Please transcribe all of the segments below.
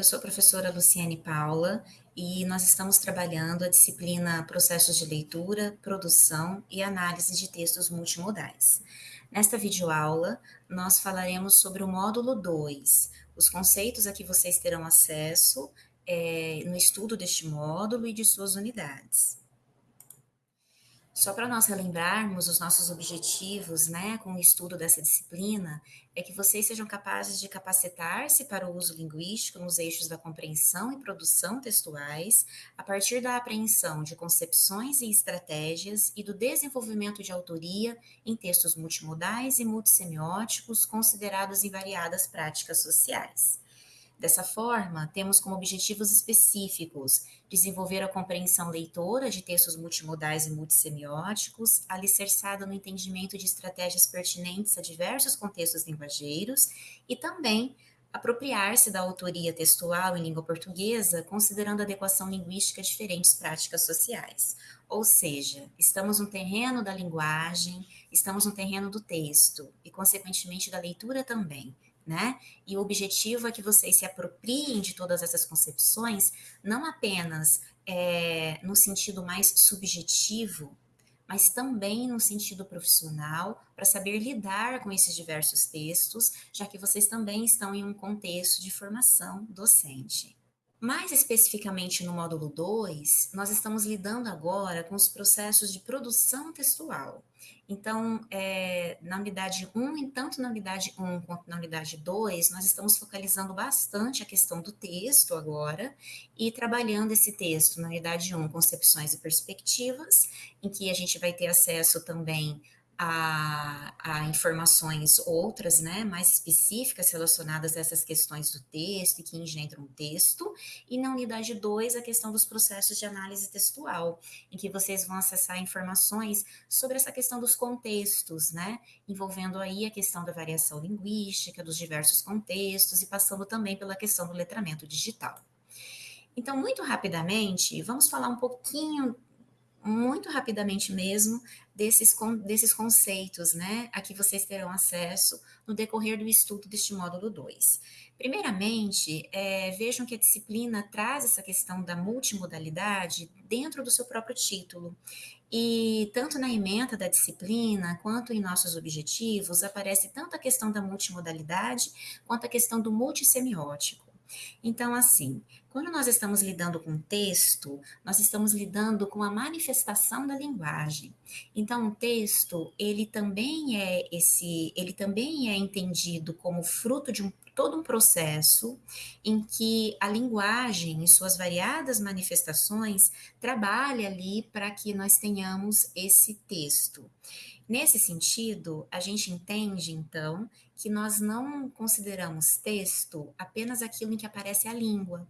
eu sou a professora Luciane Paula e nós estamos trabalhando a disciplina Processos de Leitura, Produção e Análise de Textos Multimodais. Nesta videoaula, nós falaremos sobre o módulo 2, os conceitos a que vocês terão acesso é, no estudo deste módulo e de suas unidades. Só para nós relembrarmos os nossos objetivos, né, com o estudo dessa disciplina, é que vocês sejam capazes de capacitar-se para o uso linguístico nos eixos da compreensão e produção textuais, a partir da apreensão de concepções e estratégias e do desenvolvimento de autoria em textos multimodais e multissemióticos considerados em variadas práticas sociais. Dessa forma, temos como objetivos específicos desenvolver a compreensão leitora de textos multimodais e multissemióticos, alicerçada no entendimento de estratégias pertinentes a diversos contextos linguageiros e também apropriar-se da autoria textual em língua portuguesa, considerando a adequação linguística a diferentes práticas sociais. Ou seja, estamos no terreno da linguagem, estamos no terreno do texto e, consequentemente, da leitura também né? E o objetivo é que vocês se apropriem de todas essas concepções, não apenas é, no sentido mais subjetivo, mas também no sentido profissional, para saber lidar com esses diversos textos, já que vocês também estão em um contexto de formação docente. Mais especificamente no módulo 2, nós estamos lidando agora com os processos de produção textual. Então, é, na unidade 1, tanto na unidade 1 quanto na unidade 2, nós estamos focalizando bastante a questão do texto agora e trabalhando esse texto na unidade 1, concepções e perspectivas, em que a gente vai ter acesso também a, a, informações outras, né, mais específicas relacionadas a essas questões do texto e que engendram texto, e na unidade 2, a questão dos processos de análise textual, em que vocês vão acessar informações sobre essa questão dos contextos, né, envolvendo aí a questão da variação linguística, dos diversos contextos, e passando também pela questão do letramento digital. Então, muito rapidamente, vamos falar um pouquinho muito rapidamente mesmo desses, desses conceitos, né, a que vocês terão acesso no decorrer do estudo deste módulo 2. Primeiramente, é, vejam que a disciplina traz essa questão da multimodalidade dentro do seu próprio título. E tanto na emenda da disciplina, quanto em nossos objetivos, aparece tanto a questão da multimodalidade, quanto a questão do multissemiótico. Então, assim, quando nós estamos lidando com texto, nós estamos lidando com a manifestação da linguagem. Então, o texto, ele também é esse, ele também é entendido como fruto de um, todo um processo em que a linguagem, em suas variadas manifestações, trabalha ali para que nós tenhamos esse texto. Nesse sentido, a gente entende, então, que nós não consideramos texto apenas aquilo em que aparece a língua.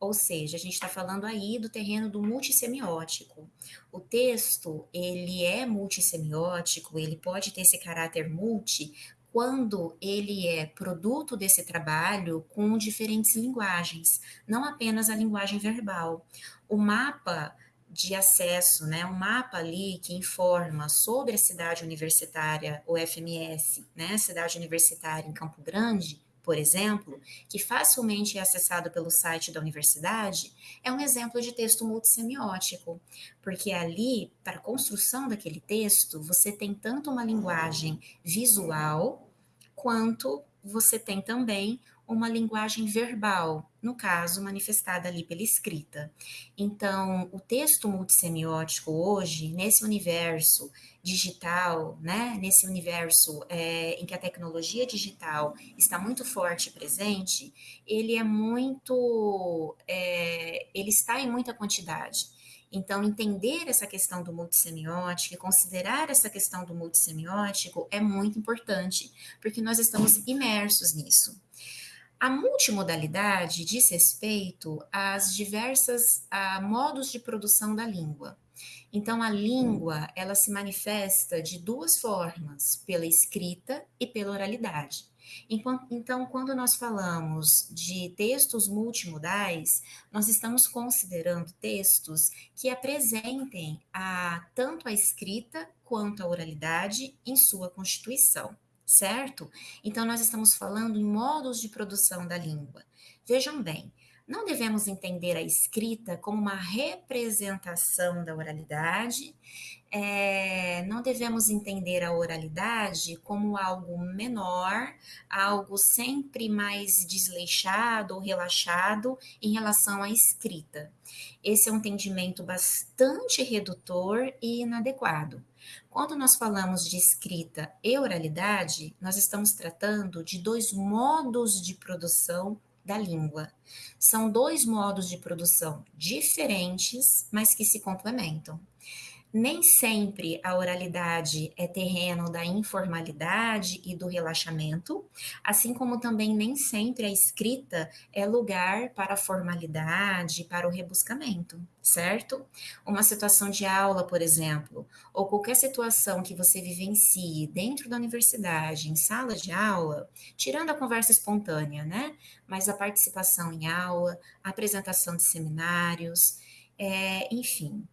Ou seja, a gente está falando aí do terreno do multissemiótico. O texto, ele é multissemiótico, ele pode ter esse caráter multi quando ele é produto desse trabalho com diferentes linguagens, não apenas a linguagem verbal. O mapa de acesso, né, um mapa ali que informa sobre a cidade universitária, o FMS, né, cidade universitária em Campo Grande, por exemplo, que facilmente é acessado pelo site da universidade, é um exemplo de texto multissemiótico, porque ali, para a construção daquele texto, você tem tanto uma linguagem visual, quanto você tem também uma linguagem verbal, no caso, manifestada ali pela escrita. Então, o texto multissemiótico hoje, nesse universo digital, né, nesse universo é, em que a tecnologia digital está muito forte e presente, ele é muito, é, ele está em muita quantidade. Então, entender essa questão do multissemiótico e considerar essa questão do multissemiótico é muito importante, porque nós estamos imersos nisso. A multimodalidade diz respeito às diversas a modos de produção da língua. Então, a língua, ela se manifesta de duas formas, pela escrita e pela oralidade. Então, quando nós falamos de textos multimodais, nós estamos considerando textos que apresentem a, tanto a escrita quanto a oralidade em sua constituição certo? Então, nós estamos falando em modos de produção da língua. Vejam bem, Não devemos entender a escrita como uma representação da oralidade, é, não devemos entender a oralidade como algo menor, algo sempre mais desleixado ou relaxado em relação à escrita. Esse é um entendimento bastante redutor e inadequado. Quando nós falamos de escrita e oralidade, nós estamos tratando de dois modos de produção da língua. São dois modos de produção diferentes, mas que se complementam. Nem sempre a oralidade é terreno da informalidade e do relaxamento, assim como também nem sempre a escrita é lugar para a formalidade, para o rebuscamento, certo? Uma situação de aula, por exemplo, ou qualquer situação que você vivencie dentro da universidade, em sala de aula, tirando a conversa espontânea, né? Mas a participação em aula, a apresentação de seminários, é, enfim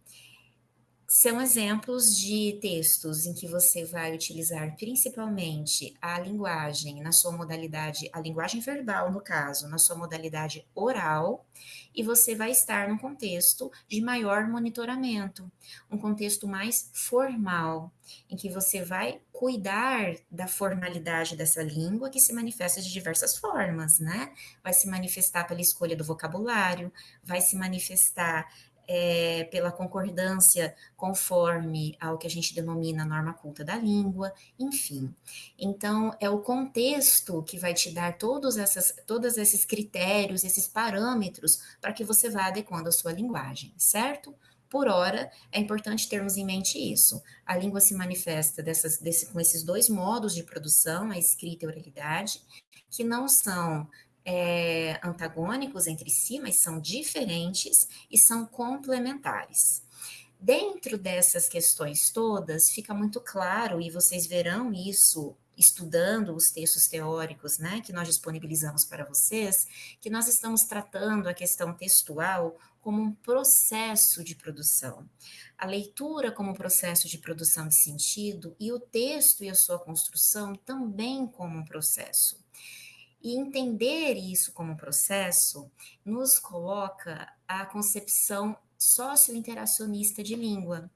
são exemplos de textos em que você vai utilizar principalmente a linguagem na sua modalidade, a linguagem verbal, no caso, na sua modalidade oral, e você vai estar num contexto de maior monitoramento, um contexto mais formal, em que você vai cuidar da formalidade dessa língua que se manifesta de diversas formas, né? Vai se manifestar pela escolha do vocabulário, vai se manifestar é, pela concordância conforme ao que a gente denomina norma culta da língua, enfim. Então, é o contexto que vai te dar todos, essas, todos esses critérios, esses parâmetros, para que você vá adequando a sua linguagem, certo? Por hora, é importante termos em mente isso. A língua se manifesta dessas, desse, com esses dois modos de produção, a escrita e a oralidade, que não são é, antagônicos entre si, mas são diferentes e são complementares. Dentro dessas questões todas, fica muito claro, e vocês verão isso estudando os textos teóricos né, que nós disponibilizamos para vocês, que nós estamos tratando a questão textual como um processo de produção. A leitura como um processo de produção de sentido e o texto e a sua construção também como um processo. E entender isso como processo nos coloca a concepção socio-interacionista de língua.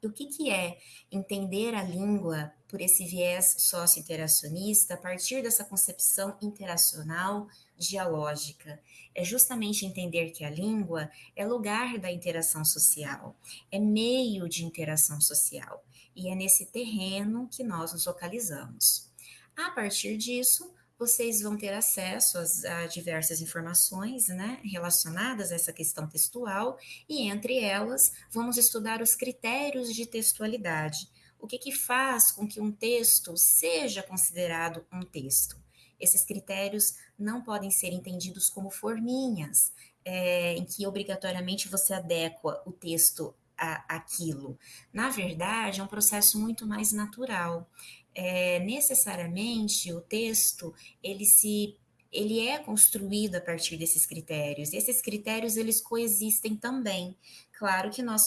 E o que, que é entender a língua por esse viés socio-interacionista a partir dessa concepção interacional dialógica? É justamente entender que a língua é lugar da interação social, é meio de interação social, e é nesse terreno que nós nos localizamos. A partir disso, vocês vão ter acesso a, diversas informações né, relacionadas a essa questão textual, e entre elas, vamos estudar os critérios de textualidade. O que, que faz com que um texto seja considerado um texto? Esses critérios não podem ser entendidos como forminhas, é, em que obrigatoriamente você adequa o texto a, aquilo. Na verdade, é um processo muito mais natural é, necessariamente o texto ele se ele é construído a partir desses critérios. E esses critérios eles coexistem também. Claro que nós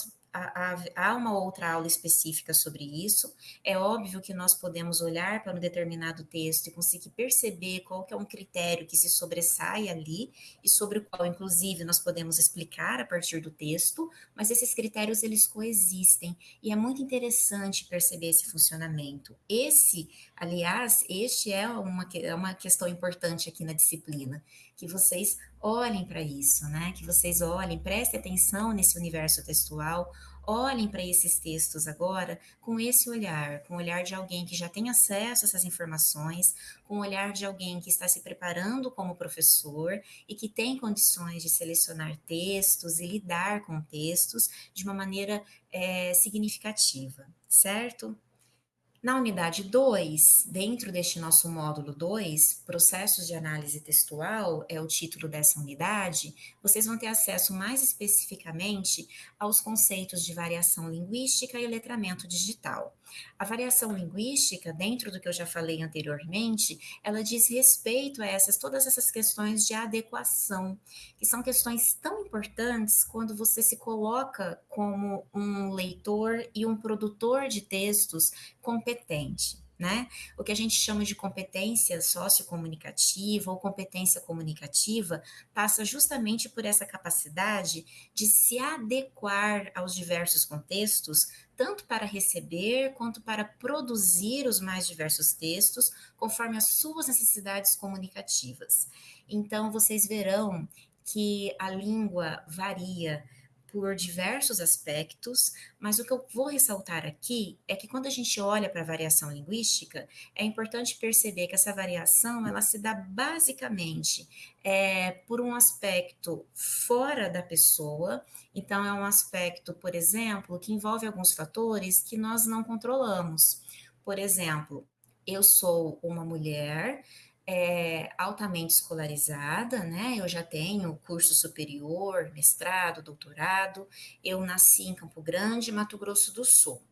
há uma outra aula específica sobre isso. É óbvio que nós podemos olhar para um determinado texto e conseguir perceber qual é um critério que se sobressai ali e sobre o qual, inclusive, nós podemos explicar a partir do texto, mas esses critérios, eles coexistem e é muito interessante perceber esse funcionamento. Esse, aliás, este é uma, é uma questão importante aqui na disciplina, que vocês olhem para isso, né? Que vocês olhem, prestem atenção nesse universo textual, olhem para esses textos agora com esse olhar, com o olhar de alguém que já tem acesso a essas informações, com o olhar de alguém que está se preparando como professor e que tem condições de selecionar textos e lidar com textos de uma maneira é, significativa, certo? Na unidade 2, dentro deste nosso módulo 2, Processos de Análise Textual, é o título dessa unidade, vocês vão ter acesso mais especificamente aos conceitos de variação linguística e letramento digital. A variação linguística, dentro do que eu já falei anteriormente, ela diz respeito a essas todas essas questões de adequação, que são questões tão importantes quando você se coloca como um leitor e um produtor de textos competente. né? O que a gente chama de competência sociocomunicativa ou competência comunicativa passa justamente por essa capacidade de se adequar aos diversos contextos, tanto para receber quanto para produzir os mais diversos textos, conforme as suas necessidades comunicativas. Então, vocês verão que a língua varia por diversos aspectos, mas o que eu vou ressaltar aqui é que quando a gente olha para a variação linguística, é importante perceber que essa variação ela se dá basicamente é, por um aspecto fora da pessoa, então é um aspecto, por exemplo, que envolve alguns fatores que nós não controlamos. Por exemplo, eu sou uma mulher é, altamente escolarizada, né? Eu já tenho curso superior, mestrado, doutorado. Eu nasci em Campo Grande, Mato Grosso do Sul.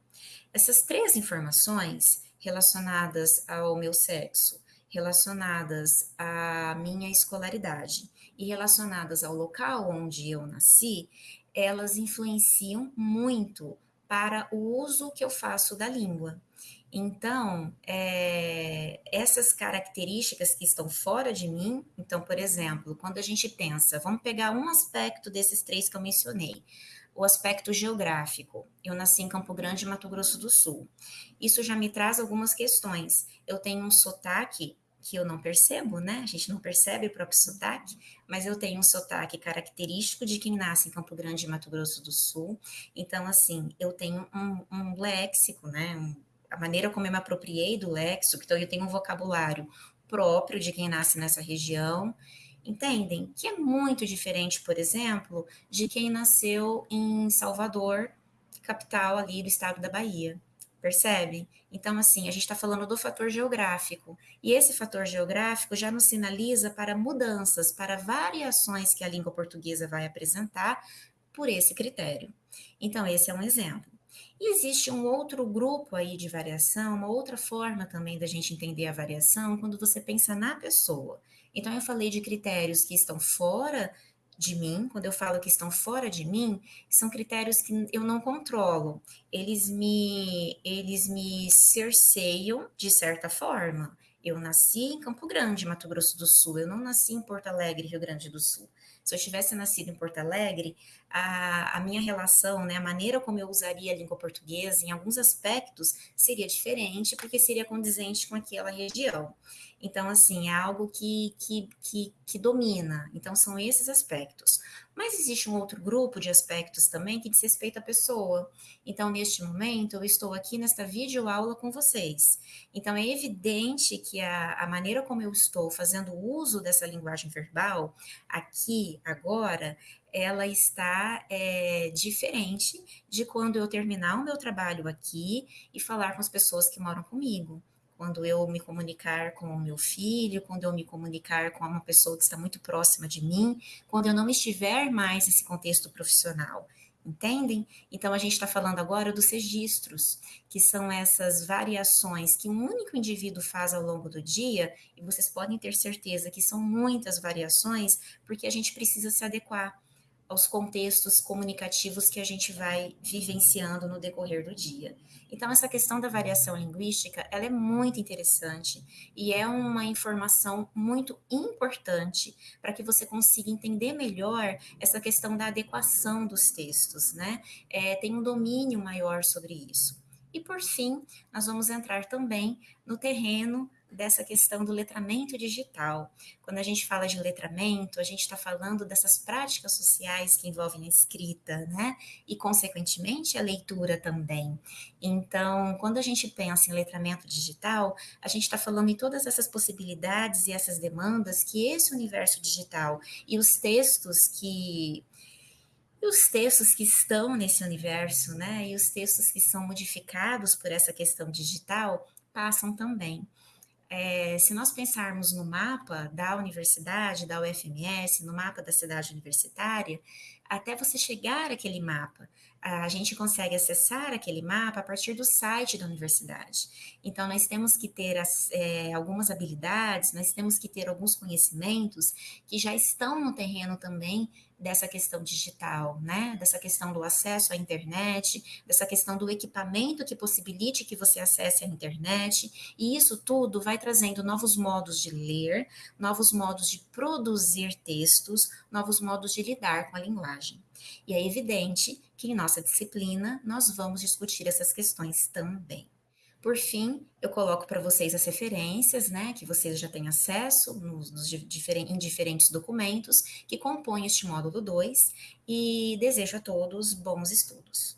Essas três informações relacionadas ao meu sexo, relacionadas à minha escolaridade e relacionadas ao local onde eu nasci, elas influenciam muito para o uso que eu faço da língua. Então, é, essas características que estão fora de mim, então, por exemplo, quando a gente pensa, vamos pegar um aspecto desses três que eu mencionei, o aspecto geográfico. Eu nasci em Campo Grande, Mato Grosso do Sul. Isso já me traz algumas questões. Eu tenho um sotaque que eu não percebo, né? A gente não percebe o próprio sotaque, mas eu tenho um sotaque característico de quem nasce em Campo Grande, Mato Grosso do Sul. Então, assim, eu tenho um, um léxico, né? Um, a maneira como eu me apropriei do léxico, então eu tenho um vocabulário próprio de quem nasce nessa região, entendem? Que é muito diferente, por exemplo, de quem nasceu em Salvador, capital ali do estado da Bahia. Percebe? Então, assim, a gente está falando do fator geográfico. E esse fator geográfico já nos sinaliza para mudanças, para variações que a língua portuguesa vai apresentar por esse critério. Então, esse é um exemplo. E existe um outro grupo aí de variação, uma outra forma também da gente entender a variação quando você pensa na pessoa. Então, eu falei de critérios que estão fora de mim, quando eu falo que estão fora de mim, são critérios que eu não controlo. Eles me, eles me cerceiam de certa forma. Eu nasci em Campo Grande, Mato Grosso do Sul. Eu não nasci em Porto Alegre, Rio Grande do Sul. Se eu tivesse nascido em Porto Alegre, a, a minha relação, né, a maneira como eu usaria a língua portuguesa, em alguns aspectos, seria diferente, porque seria condizente com aquela região. Então, assim, é algo que, que, que, que domina. Então, são esses aspectos. Mas existe um outro grupo de aspectos também que diz respeito à pessoa. Então, neste momento, eu estou aqui nesta videoaula com vocês. Então, é evidente que a, a maneira como eu estou fazendo uso dessa linguagem verbal, aqui, agora, ela está é, diferente de quando eu terminar o meu trabalho aqui e falar com as pessoas que moram comigo quando eu me comunicar com o meu filho, quando eu me comunicar com uma pessoa que está muito próxima de mim, quando eu não estiver mais nesse contexto profissional. Entendem? Então, a gente está falando agora dos registros, que são essas variações que um único indivíduo faz ao longo do dia, e vocês podem ter certeza que são muitas variações, porque a gente precisa se adequar aos contextos comunicativos que a gente vai vivenciando no decorrer do dia. Então, essa questão da variação linguística, ela é muito interessante e é uma informação muito importante para que você consiga entender melhor essa questão da adequação dos textos, né? É, tem um domínio maior sobre isso. E, por fim, nós vamos entrar também no terreno dessa questão do letramento digital. Quando a gente fala de letramento, a gente está falando dessas práticas sociais que envolvem a escrita, né? E, consequentemente, a leitura também. Então, quando a gente pensa em letramento digital, a gente está falando em todas essas possibilidades e essas demandas que esse universo digital e os textos que e os textos que estão nesse universo, né, e os textos que são modificados por essa questão digital passam também é, se nós pensarmos no mapa da universidade, da UFMS, no mapa da cidade universitária, até você chegar àquele mapa. A gente consegue acessar aquele mapa a partir do site da universidade. Então, nós temos que ter as, é, algumas habilidades, nós temos que ter alguns conhecimentos que já estão no terreno também dessa questão digital, né? Dessa questão do acesso à internet, dessa questão do equipamento que possibilite que você acesse a internet, e isso tudo vai trazendo novos modos de ler, novos modos de produzir textos, novos modos de lidar com a linguagem. E é evidente que em nossa disciplina nós vamos discutir essas questões também. Por fim, eu coloco para vocês as referências, né, que vocês já têm acesso nos, nos em diferentes documentos que compõem este módulo 2 e desejo a todos bons estudos.